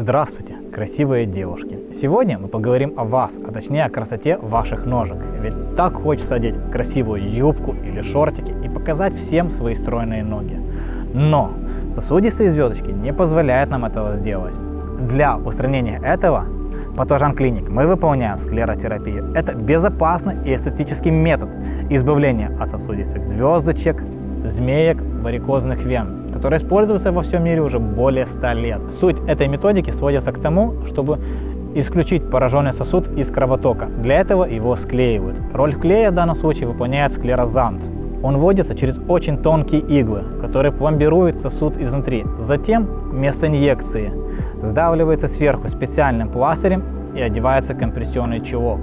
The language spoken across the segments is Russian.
Здравствуйте, красивые девушки! Сегодня мы поговорим о вас, а точнее о красоте ваших ножек. Ведь так хочется одеть красивую юбку или шортики и показать всем свои стройные ноги. Но сосудистые звездочки не позволяют нам этого сделать. Для устранения этого Патожан Клиник мы выполняем склеротерапию. Это безопасный и эстетический метод избавления от сосудистых звездочек, змеек, варикозных вен, которые используются во всем мире уже более 100 лет. Суть этой методики сводится к тому, чтобы исключить пораженный сосуд из кровотока. Для этого его склеивают. Роль клея в данном случае выполняет склерозант. Он вводится через очень тонкие иглы, которые пломбируют сосуд изнутри. Затем вместо инъекции сдавливается сверху специальным пластырем и одевается компрессионный чулок.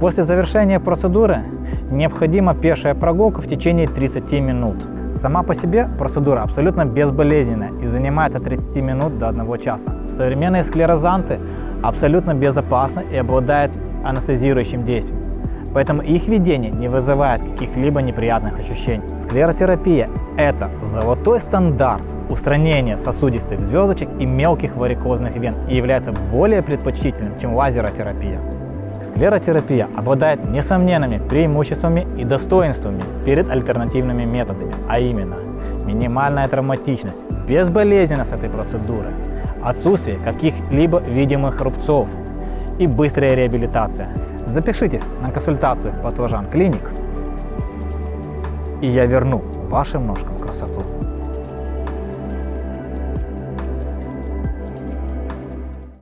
После завершения процедуры необходима пешая прогулка в течение 30 минут. Сама по себе процедура абсолютно безболезненная и занимает от 30 минут до 1 часа. Современные склерозанты абсолютно безопасны и обладают анестезирующим действием, поэтому их введение не вызывает каких-либо неприятных ощущений. Склеротерапия – это золотой стандарт устранения сосудистых звездочек и мелких варикозных вен и является более предпочтительным, чем лазеротерапия. Склеротерапия обладает несомненными преимуществами и достоинствами перед альтернативными методами, а именно минимальная травматичность, безболезненность этой процедуры, отсутствие каких-либо видимых рубцов и быстрая реабилитация. Запишитесь на консультацию в Патлажан Клиник, и я верну вашим ножкам красоту.